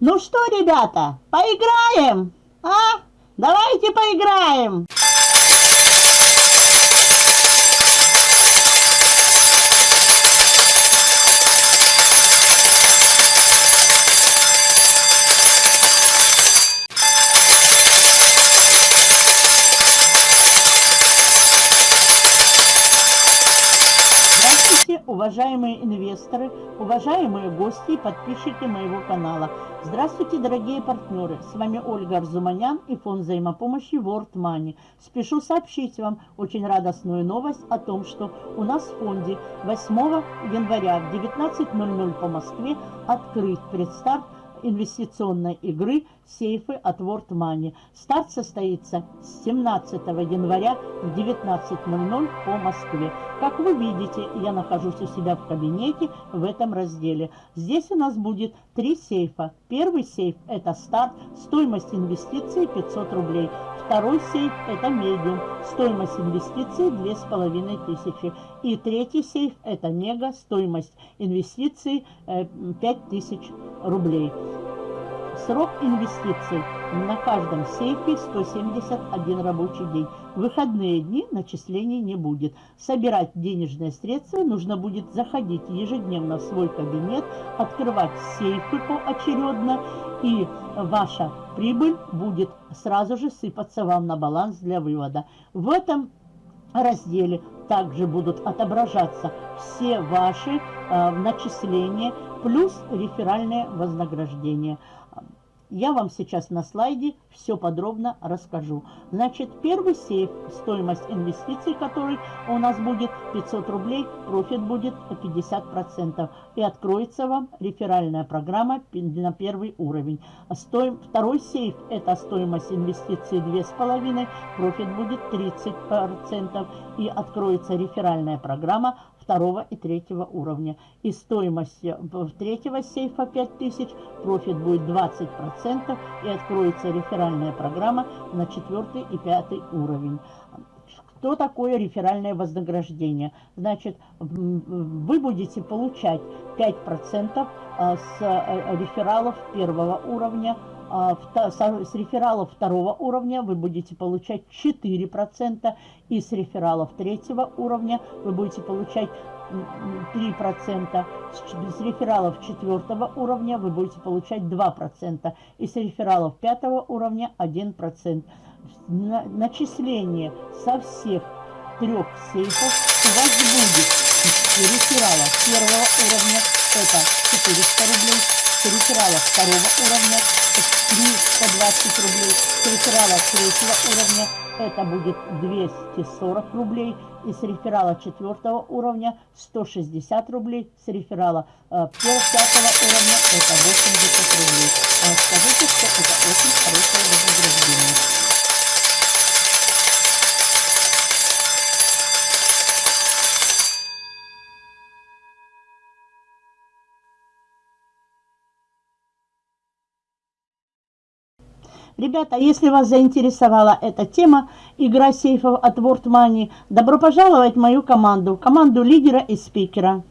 Ну что, ребята, поиграем? А? Давайте поиграем! Уважаемые инвесторы, уважаемые гости и подписчики моего канала. Здравствуйте, дорогие партнеры! С вами Ольга Арзуманян и фонд взаимопомощи World Money. Спешу сообщить вам очень радостную новость о том, что у нас в фонде 8 января в 19.00 по Москве открыт предстарт инвестиционной игры «Сейфы от World Money». Старт состоится с 17 января в 19.00 по Москве. Как вы видите, я нахожусь у себя в кабинете в этом разделе. Здесь у нас будет три сейфа. Первый сейф – это старт, стоимость инвестиций 500 рублей. Второй сейф – это медиум, стоимость инвестиций 2500. И третий сейф – это мега, стоимость инвестиций 5000 э, рублей. Срок инвестиций на каждом сейфе 171 рабочий день. В выходные дни начислений не будет. Собирать денежные средства нужно будет заходить ежедневно в свой кабинет, открывать сейфы поочередно, и ваша прибыль будет сразу же сыпаться вам на баланс для вывода. В этом разделе также будут отображаться все ваши э, начисления плюс реферальное вознаграждение. Я вам сейчас на слайде все подробно расскажу. Значит, первый сейф, стоимость инвестиций, который у нас будет 500 рублей, профит будет 50%. И откроется вам реферальная программа на первый уровень. Стоим, второй сейф, это стоимость инвестиций 2,5, профит будет 30%. И откроется реферальная программа второго и третьего уровня. И стоимость э, третьего сейфа 5000, профит будет 20% и откроется реферальная программа на четвертый и пятый уровень. Что такое реферальное вознаграждение? Значит, вы будете получать 5% э, с э, рефералов первого уровня, с рефералов второго уровня вы будете получать 4%, и с рефералов третьего уровня вы будете получать 3%, с рефералов четвертого уровня вы будете получать 2%, и с рефералов пятого уровня 1%. Начисление со всех трех сейфов у вас будет. Реферала первого уровня это 400 рублей, с реферала второго уровня 320 рублей, с реферала третьего уровня это будет 240 рублей, и с реферала четвертого уровня 160 рублей, с реферала э, пятого уровня это 80 рублей. А скажите, что это очень хорошее вознаграждение. Ребята, если вас заинтересовала эта тема, игра сейфов от World Money, добро пожаловать в мою команду, команду лидера и спикера.